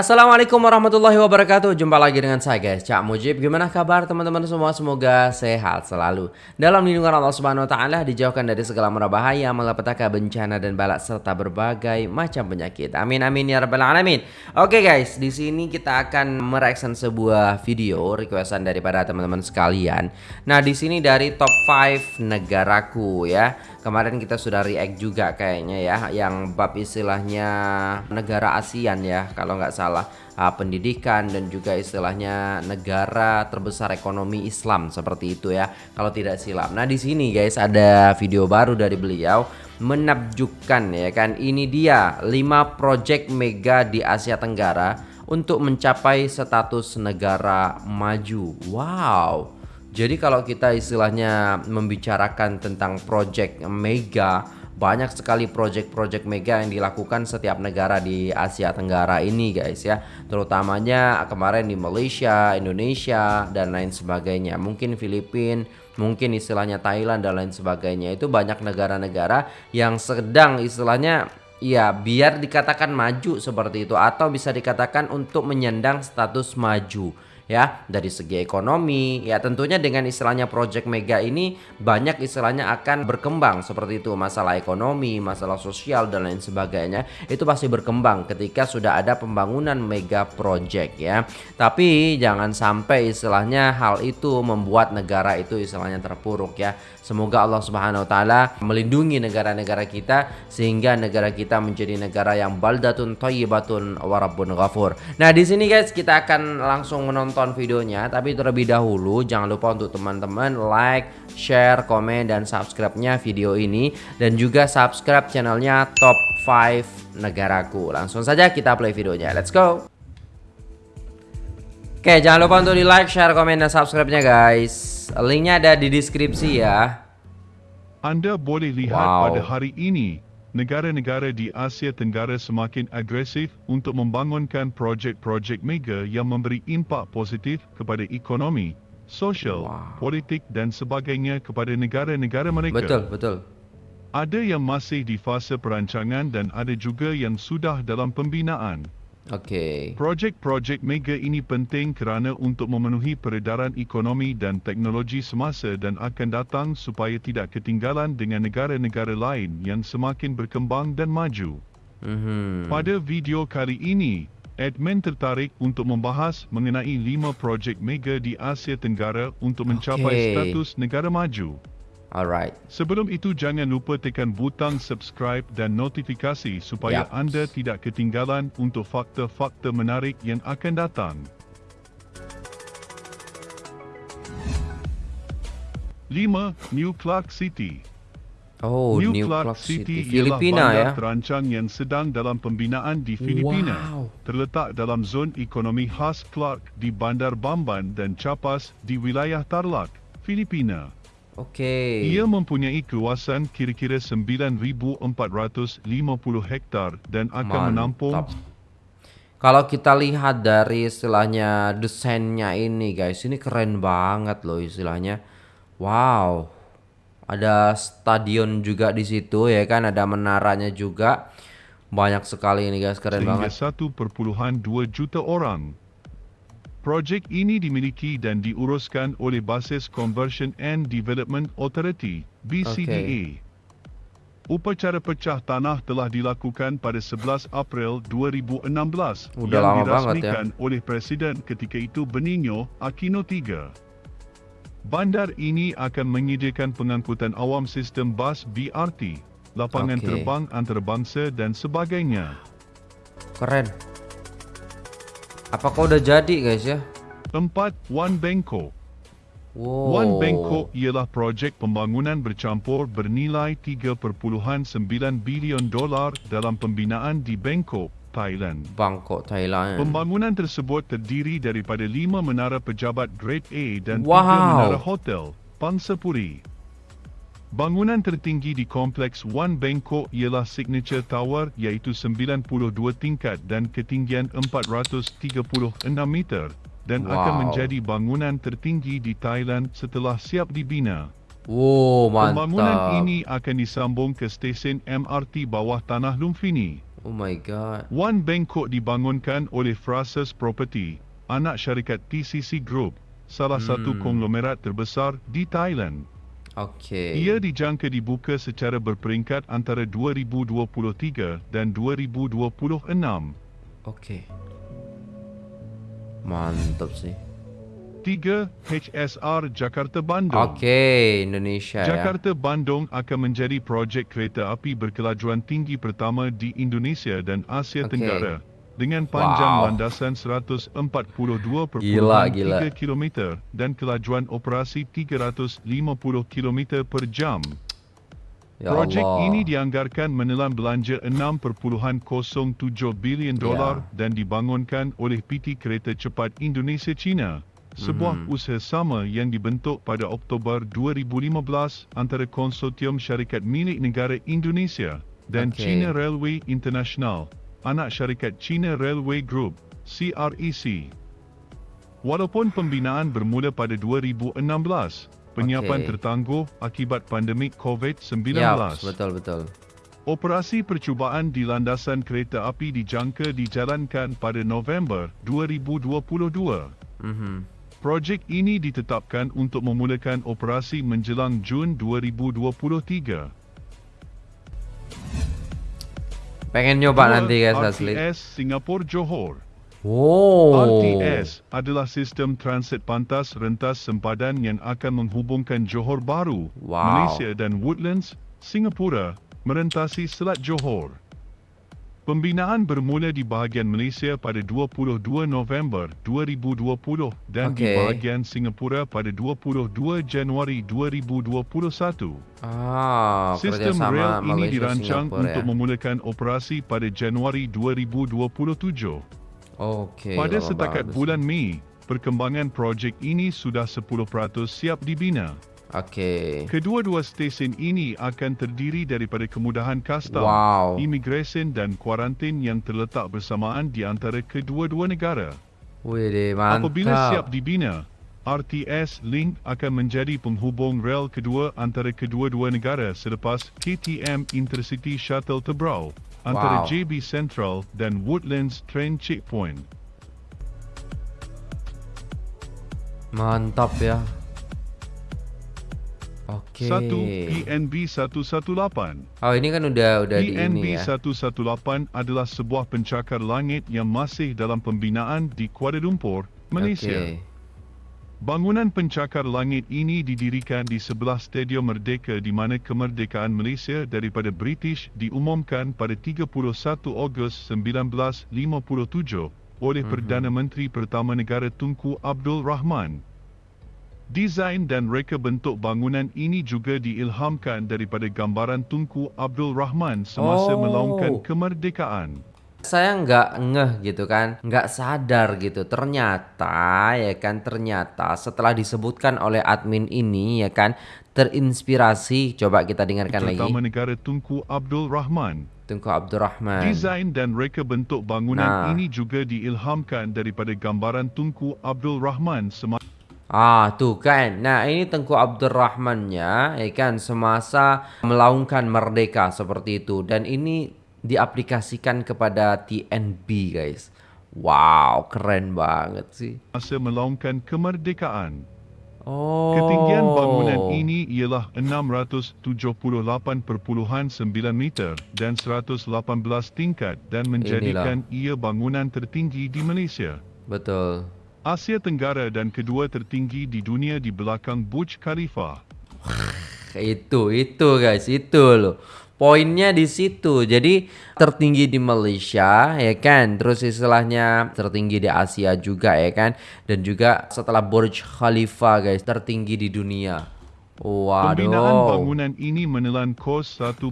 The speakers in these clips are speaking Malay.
Assalamualaikum warahmatullahi wabarakatuh. Jumpa lagi dengan saya guys. Cak Mujib. Gimana kabar teman-teman semua? Semoga sehat selalu. Dalam lindungan Allah subhanahu wa ta'ala Dijauhkan dari segala merabahaya Malapetaka bencana dan balak Serta berbagai macam penyakit. Amin amin ya rabbal alamin. Oke guys. Di sini kita akan mereaction sebuah video Requestan daripada teman-teman sekalian. Nah di sini dari top 5 negaraku ya Kemarin kita sudah react juga kayaknya ya Yang bab istilahnya negara ASEAN ya Kalau nggak salah uh, pendidikan dan juga istilahnya negara terbesar ekonomi Islam seperti itu ya kalau tidak silap. Nah di sini guys ada video baru dari beliau menakjubkan ya kan ini dia 5 project mega di Asia Tenggara untuk mencapai status negara maju. Wow. Jadi kalau kita istilahnya membicarakan tentang project mega banyak sekali project-project mega yang dilakukan setiap negara di Asia Tenggara ini guys ya. Terutamanya kemarin di Malaysia, Indonesia dan lain sebagainya. Mungkin Filipina mungkin istilahnya Thailand dan lain sebagainya. Itu banyak negara-negara yang sedang istilahnya ya biar dikatakan maju seperti itu atau bisa dikatakan untuk menyandang status maju ya dari segi ekonomi. Ya tentunya dengan istilahnya project mega ini banyak istilahnya akan berkembang seperti itu. Masalah ekonomi masalah sosial dan lain sebagainya itu pasti berkembang ketika sudah ada pembangunan mega project ya. Tapi jangan sampai istilahnya hal itu membuat negara itu istilahnya terpuruk ya. Semoga Allah Subhanahu wa taala melindungi negara-negara kita sehingga negara kita menjadi negara yang baldatun thayyibatun warabbun ghafur. Nah di sini guys kita akan langsung menonton tonton videonya Tapi terlebih dahulu jangan lupa untuk teman-teman like, share, komen, dan subscribe-nya video ini. Dan juga subscribe channelnya Top 5 Negaraku. Langsung saja kita play videonya, let's go! Oke jangan lupa untuk di like, share, komen, dan subscribe-nya guys. Linknya ada di deskripsi ya. Anda boleh lihat wow. pada hari ini negara-negara di Asia Tenggara semakin agresif untuk membangunkan projek-projek mega yang memberi impak positif kepada ekonomi, sosial, wow. politik dan sebagainya kepada negara-negara mereka. Betul, betul. Ada yang masih di fasa perancangan dan ada juga yang sudah dalam pembinaan. Okey. Projek-projek mega ini penting kerana untuk memenuhi peredaran ekonomi dan teknologi semasa dan akan datang supaya tidak ketinggalan dengan negara-negara lain yang semakin berkembang dan maju. Mm-hmm. Pada video kali ini, admin tertarik untuk membahas mengenai lima projek mega di Asia Tenggara untuk mencapai okay. status negara maju. Alright. Sebelum itu jangan lupa tekan butang subscribe dan notifikasi supaya yep. anda tidak ketinggalan untuk fakta-fakta menarik yang akan datang. 5. New Clark City Oh, New, New Clark, Clark City, City. Filipina ya. terancang yang sedang dalam pembinaan di Filipina. Wow. Terletak dalam zon ekonomi khas Clark di Bandar Bamban dan Capas di wilayah Tarlac, Filipina. Okey. Ia mempunyai kawasan kira-kira 9450 hektar dan akan Mantap. menampung Kalau kita lihat dari istilahnya desainnya ini guys, ini keren banget loh istilahnya. Wow. Ada stadion juga di situ ya kan, ada menaranya juga. Banyak sekali ini guys, keren Sehingga banget. 1.2 juta orang Projek ini dimiliki dan diuruskan oleh Basis Conversion and Development Authority, BCDA. Okay. Upacara pecah tanah telah dilakukan pada 11 April 2016 Udah yang dirasmikan ya. oleh Presiden ketika itu Benigno Aquino III. Bandar ini akan menyediakan pengangkutan awam sistem bas BRT, lapangan okay. terbang antarabangsa dan sebagainya. Keren. Apakah udah jadi guys ya? Empat, One Bangkok. Wow. One Bangkok ialah projek pembangunan bercampur bernilai 3.9 bilion dolar dalam pembinaan di Bangkok, Thailand. Bangkok, Thailand. Pembangunan tersebut terdiri daripada lima menara pejabat Grade A dan wow. tiga menara hotel, Pangsapuri. Bangunan tertinggi di kompleks One Bangkok ialah Signature Tower iaitu 92 tingkat dan ketinggian 436 meter dan wow. akan menjadi bangunan tertinggi di Thailand setelah siap dibina. Oh, mantap. Pembangunan ini akan disambung ke stesen MRT bawah tanah Lumphini Oh my god. One Bangkok dibangunkan oleh Frasers Property, anak syarikat TCC Group, salah satu Hmm. konglomerat terbesar di Thailand. Okey. Ia dijangka dibuka secara berperingkat antara 2023 dan 2026. Okey. Mantap sih. 3. HSR Jakarta Bandung. Okey, Indonesia ya. Jakarta Bandung akan menjadi projek kereta api berkelajuan tinggi pertama di Indonesia dan Asia Okey. Tenggara dengan panjang Wow. landasan 142.3 Gila, gila. km dan kelajuan operasi 350 km per jam. Ya Projek Allah. ini dianggarkan menelan belanja 6.07 bilion dolar Ya. dan dibangunkan oleh PT Kereta Cepat Indonesia China, sebuah Mhm. usaha sama yang dibentuk pada Oktober 2015 antara konsortium syarikat milik negara Indonesia dan Okey. China Railway International, anak syarikat China Railway Group, CREC. Walaupun pembinaan bermula pada 2016, penyiapan Okey. tertangguh akibat pandemik COVID-19. Ya, betul betul. Operasi percubaan di landasan kereta api dijangka dijalankan pada November 2022. Mhm. Projek ini ditetapkan untuk memulakan operasi menjelang Jun 2023. Pengen nyoba Dua, nanti guys asli. RTS Singapura Johor. Oh. RTS adalah sistem transit pantas rentas sempadan yang akan menghubungkan Johor Bahru, Wow. Malaysia dan Woodlands, Singapura, merentasi Selat Johor. Pembinaan bermula di bahagian Malaysia pada 22 November 2020 dan di Okey. bahagian Singapura pada 22 Januari 2021. Ah, Sistem rel ini Malaysia dirancang Singapura untuk ya. memulakan operasi pada Januari 2027. Okey. Pada lama setakat bagus. bulan Mei, perkembangan projek ini sudah 10% siap dibina. Okey. Kedua-dua stesen ini akan terdiri daripada kemudahan kastam, Wow. imigresen dan kuarantin yang terletak bersamaan di antara kedua-dua negara. Wih mantap. Apabila siap dibina, RTS Link akan menjadi penghubung rel kedua antara kedua-dua negara selepas KTM Intercity Shuttle Tebrau antara Wow. JB Central dan Woodlands Train Checkpoint. Mantap ya. Okey. Satu PNB 118. Oh, ini kan udah udah di PNB ini ya. 118 adalah sebuah pencakar langit yang masih dalam pembinaan di Kuala Lumpur, Malaysia. Okey. Bangunan pencakar langit ini didirikan di sebelah Stadium Merdeka di mana kemerdekaan Malaysia daripada British diumumkan pada 31 Ogos 1957 oleh Mhm. Perdana Menteri pertama negara Tunku Abdul Rahman. Desain dan reka bentuk bangunan ini juga diilhamkan daripada gambaran Tunku Abdul Rahman semasa Oh. melaungkan kemerdekaan. Saya nggak ngeh gitu kan, nggak sadar gitu. Ternyata ya kan, ternyata setelah disebutkan oleh admin ini ya kan, terinspirasi. Coba kita dengarkan lagi. Pertama negara Tunku Abdul Rahman. Tunku Abdurrahman. Desain dan reka bentuk bangunan Nah. ini juga diilhamkan daripada gambaran Tunku Abdul Rahman semasa Ah, tuh kan. Nah, ini Tengku Abdurrahmannya, ya kan, semasa melaungkan merdeka seperti itu. Dan ini diaplikasikan kepada TNB, guys. Wow, keren banget sih. melaungkan kemerdekaan. Oh. Ketinggian bangunan ini ialah 678.9 meter dan 118 tingkat dan menjadikan ia bangunan tertinggi di Malaysia. Betul. Asia Tenggara dan kedua tertinggi di dunia di belakang Burj Khalifa. Itu, itu guys, itu loh. Poinnya di situ. Jadi tertinggi di Malaysia ya kan. Terus istilahnya tertinggi di Asia juga ya kan. Dan juga setelah Burj Khalifa guys, tertinggi di dunia. Pembinaan Waduh. bangunan ini menelan kos 1.55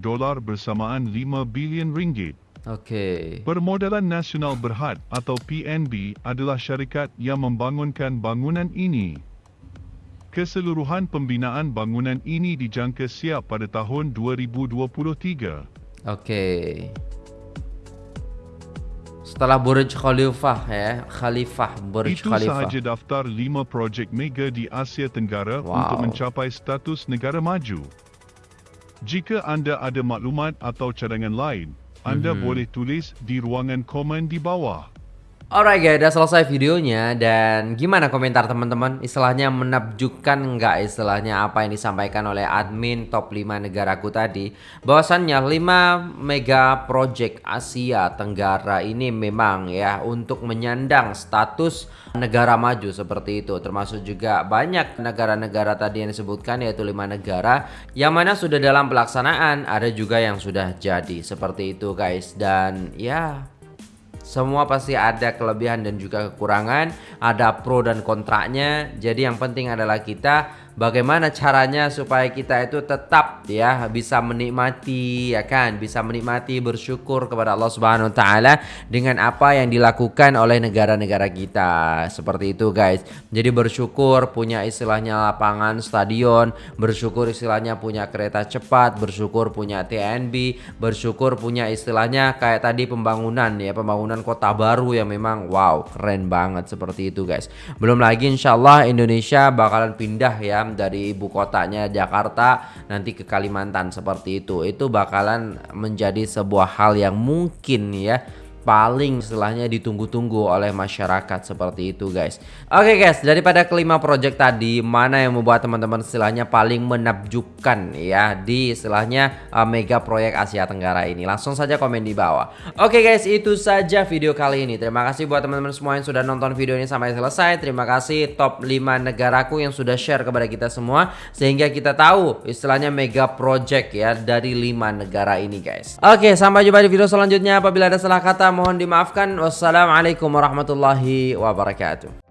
dolar bersamaan 5 bilion ringgit. Okey. Permodalan Nasional Berhad atau PNB adalah syarikat yang membangunkan bangunan ini. Keseluruhan pembinaan bangunan ini dijangka siap pada tahun 2023. Okey. Setelah Burj Khalifah ya, Khalifah Burj Itu Khalifah. sahaja daftar 5 projek mega di Asia Tenggara Wow. untuk mencapai status negara maju. Jika anda ada maklumat atau cadangan lain, anda Mhm. boleh tulis di ruangan komen di bawah. Alright guys, udah selesai videonya dan gimana komentar teman-teman? Istilahnya menakjubkan nggak istilahnya apa yang disampaikan oleh admin top 5 negaraku tadi? Bahwasannya 5 mega project Asia Tenggara ini memang ya untuk menyandang status negara maju seperti itu. Termasuk juga banyak negara-negara tadi yang disebutkan yaitu 5 negara yang mana sudah dalam pelaksanaan, ada juga yang sudah jadi seperti itu guys. Dan ya semua pasti ada kelebihan dan juga kekurangan, ada pro dan kontraknya. Jadi yang penting adalah kita bagaimana caranya supaya kita itu tetap ya bisa menikmati ya kan, bisa menikmati bersyukur kepada Allah Subhanahu wa taala dengan apa yang dilakukan oleh negara-negara kita. Seperti itu guys. Jadi bersyukur punya istilahnya lapangan stadion, bersyukur istilahnya punya kereta cepat, bersyukur punya TNB, bersyukur punya istilahnya kayak tadi pembangunan ya, pembangunan kota baru yang memang wow, keren banget seperti itu guys. Belum lagi insyaallah Indonesia bakalan pindah ya dari ibu kotanya Jakarta nanti ke Kalimantan seperti itu. Itu bakalan menjadi sebuah hal yang mungkin ya paling istilahnya ditunggu-tunggu oleh masyarakat seperti itu guys. Oke guys daripada kelima project tadi mana yang membuat teman-teman istilahnya paling menakjubkan ya di istilahnya uh, mega proyek Asia Tenggara ini? Langsung saja komen di bawah. Oke guys itu saja video kali ini. Terima kasih buat teman-teman semua yang sudah nonton video ini sampai selesai. Terima kasih top 5 negaraku yang sudah share kepada kita semua sehingga kita tahu istilahnya mega project ya dari 5 negara ini guys. Oke sampai jumpa di video selanjutnya. Apabila ada salah kata mohon dimaafkan. Wassalamualaikum warahmatullahi wabarakatuh.